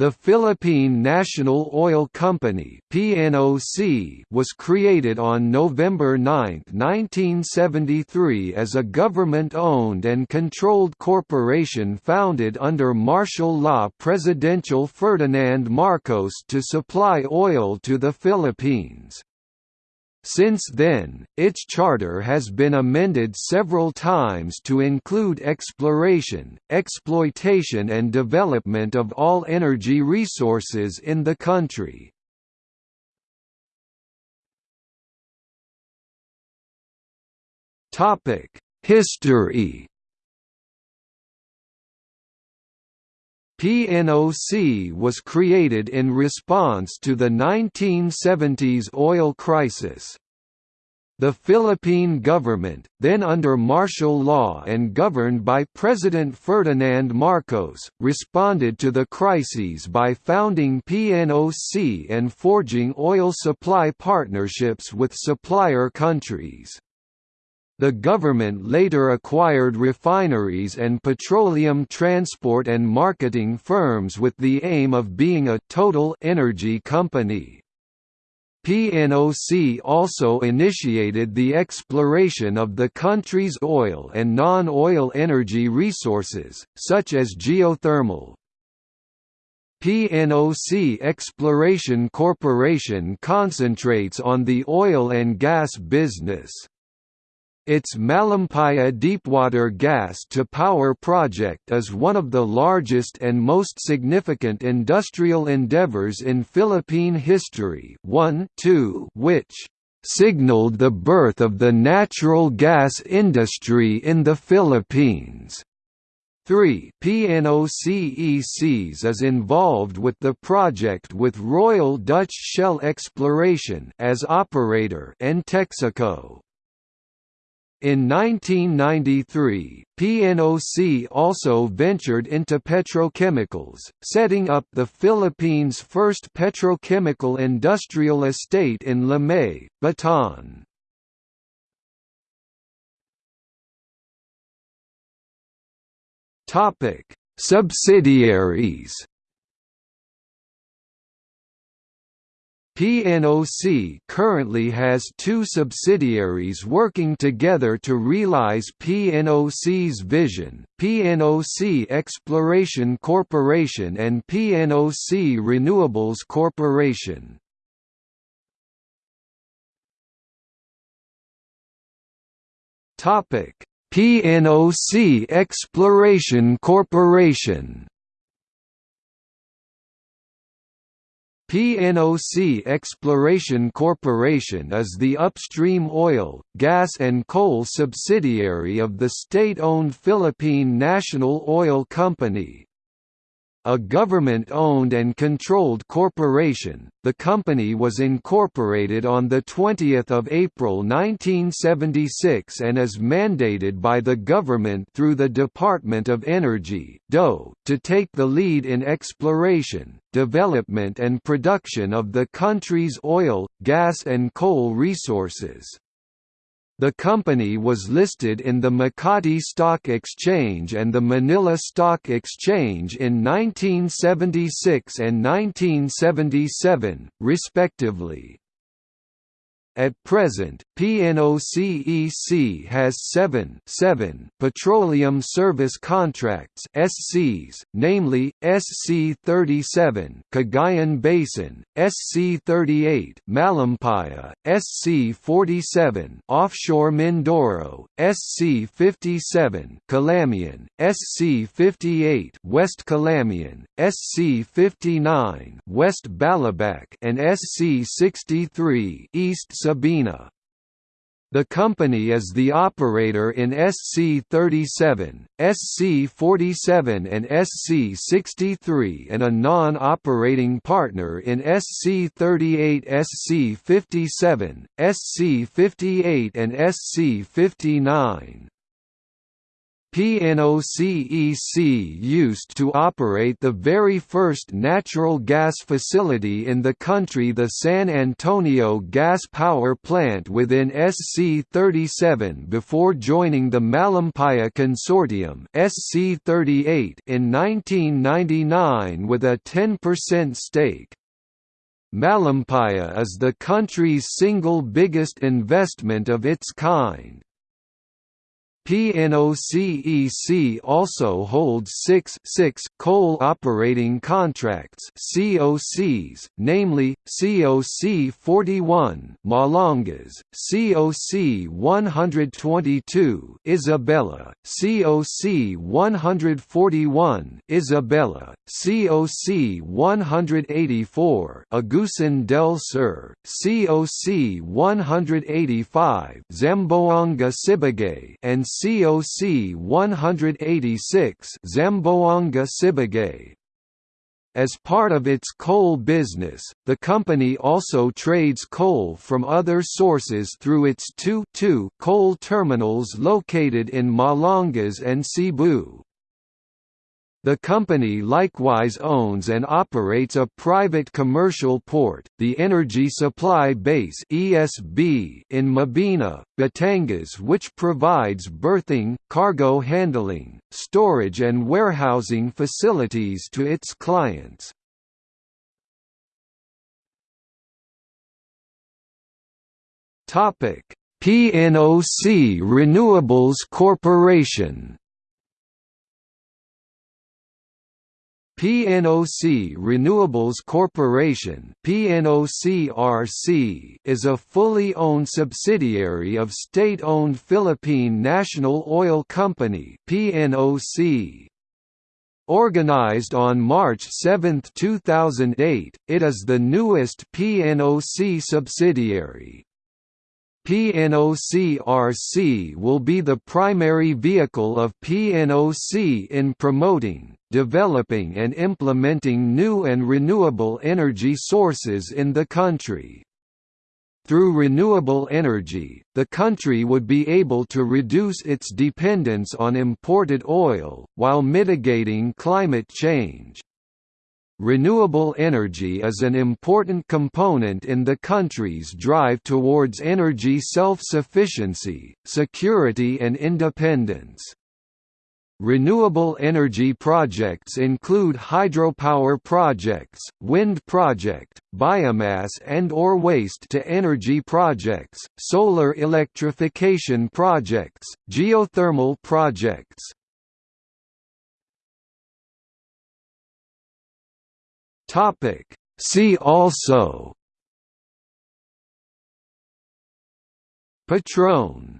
The Philippine National Oil Company (PNOC) was created on November 9, 1973 as a government-owned and controlled corporation founded under martial law Presidential Ferdinand Marcos to supply oil to the Philippines. Since then, its charter has been amended several times to include exploration, exploitation and development of all energy resources in the country. History PNOC was created in response to the 1970s oil crisis. The Philippine government, then under martial law and governed by President Ferdinand Marcos, responded to the crises by founding PNOC and forging oil supply partnerships with supplier countries. The government later acquired refineries and petroleum transport and marketing firms with the aim of being a total energy company. PNOC also initiated the exploration of the country's oil and non-oil energy resources, such as geothermal. PNOC Exploration Corporation concentrates on the oil and gas business. Its Malampaya Deepwater Gas-to-Power project is one of the largest and most significant industrial endeavors in Philippine history one, two, which signaled the birth of the natural gas industry in the Philippines. 3 PNOCECs is involved with the project with Royal Dutch Shell Exploration as operator and Texaco. In 1993, PNOC also ventured into petrochemicals, setting up the Philippines' first petrochemical industrial estate in Limay, Bataan. Subsidiaries PNOC currently has two subsidiaries working together to realize PNOC's vision, PNOC Exploration Corporation and PNOC Renewables Corporation. PNOC Exploration Corporation PNOC Exploration Corporation is the upstream oil, gas and coal subsidiary of the state-owned Philippine National Oil Company. A government-owned and controlled corporation, the company was incorporated on 20 April 1976 and is mandated by the government through the Department of Energy to take the lead in exploration, development and production of the country's oil, gas and coal resources. The company was listed in the Makati Stock Exchange and the Manila Stock Exchange in 1976 and 1977, respectively. At present, PNOCEC has seven, seven petroleum service contracts SCs, namely, SC-37 Cagayan Basin, SC-38 Malampaya, SC-47 Offshore Mindoro, SC-57 Calamian, SC-58 West Calamian, SC-59 West Balabac and SC-63 East Sabina. The company is the operator in SC-37, SC-47 and SC-63 and a non-operating partner in SC-38 SC-57, SC-58 and SC-59. PNOCEC used to operate the very first natural gas facility in the country the San Antonio Gas Power Plant within SC-37 before joining the Malampaya Consortium SC-38 in 1999 with a 10% stake. Malampaya is the country's single biggest investment of its kind. PNOCEC also holds six, six coal operating contracts COCs, namely, COC 41 Malangas, COC 122 Isabela, COC 141 Isabela, COC 184 Agusan del Sur, COC 185 Zamboanga Sibugay and COC 186 Zamboanga Sibugay. As part of its coal business, the company also trades coal from other sources through its two, coal terminals located in Malangas and Cebu. The company likewise owns and operates a private commercial port, the Energy Supply Base (ESB) in Mabini, Batangas which provides berthing, cargo handling, storage and warehousing facilities to its clients. Topic: PNOC Renewables Corporation PNOC Renewables Corporation PNOCRC is a fully owned subsidiary of state-owned Philippine National Oil Company PNOC. Organized on March 7, 2008, it is the newest PNOC subsidiary. PNOCRC will be the primary vehicle of PNOC in promoting, developing and implementing new and renewable energy sources in the country. Through renewable energy, the country would be able to reduce its dependence on imported oil, while mitigating climate change. Renewable energy is an important component in the country's drive towards energy self-sufficiency, security and independence. Renewable energy projects include hydropower projects, wind project, biomass and or waste-to-energy projects, solar electrification projects, geothermal projects. Topic See also Petron